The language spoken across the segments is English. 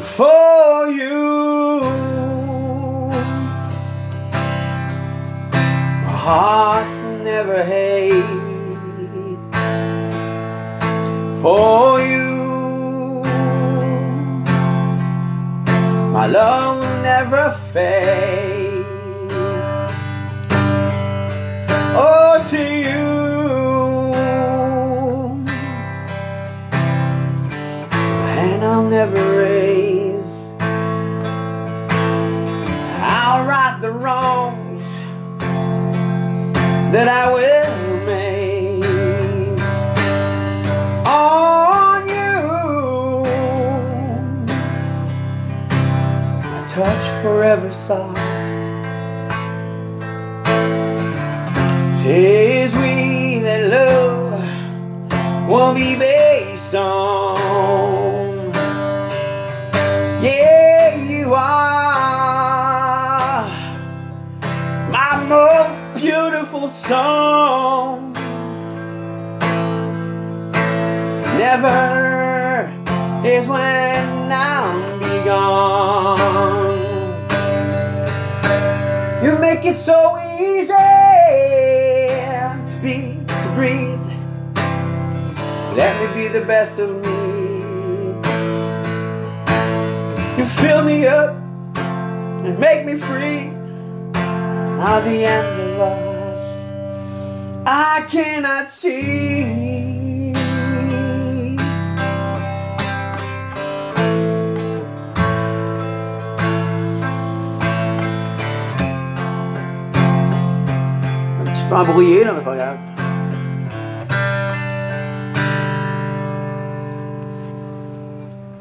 for you. My heart never hate for you. My love never fade. Oh, to you. Never raise. That I will make on you. My touch forever soft. Tis we that love won't be based on. Yeah, you are my most beautiful song. Never is when I'm be gone. You make it so easy to be, to breathe. Let me be the best of me. You fill me up and make me free. Now the end of us, I cannot see. Un petit peu embrouillé là, mais pas grave.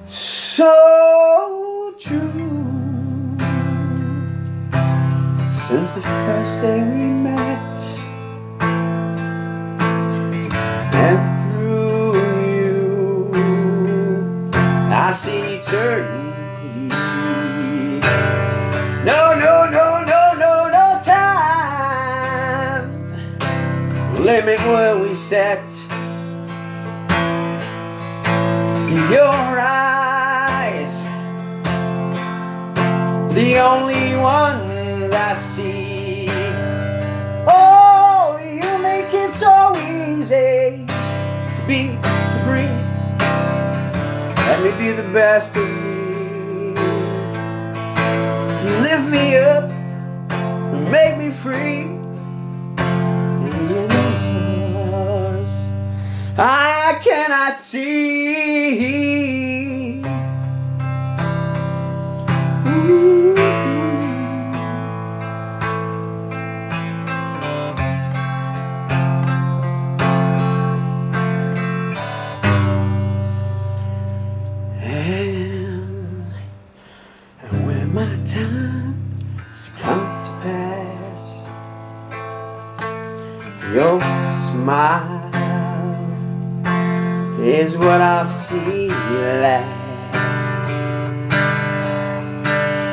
So true. Since the first day we met, limit where we set. In your eyes, the only ones I see. Oh, you make it so easy to be, to breathe. Let me be the best of me. You lift me up make me free. Cannot see. And when my time has come to pass, your smile is what I'll see last.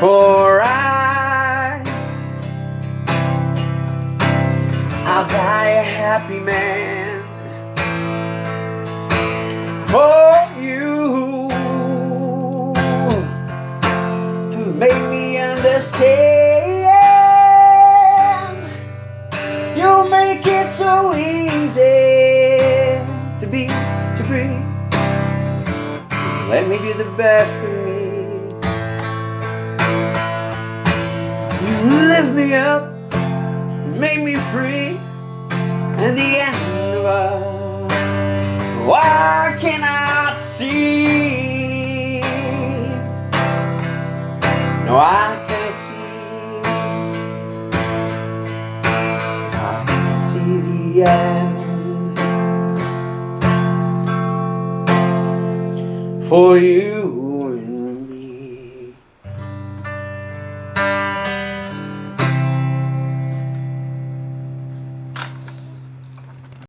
For I, I'll die a happy man. For you, who made me understand. Me be the best of me. You lift me up, make me free, and the end of us. Why cannot see? No, I can't see. I can see the end for you.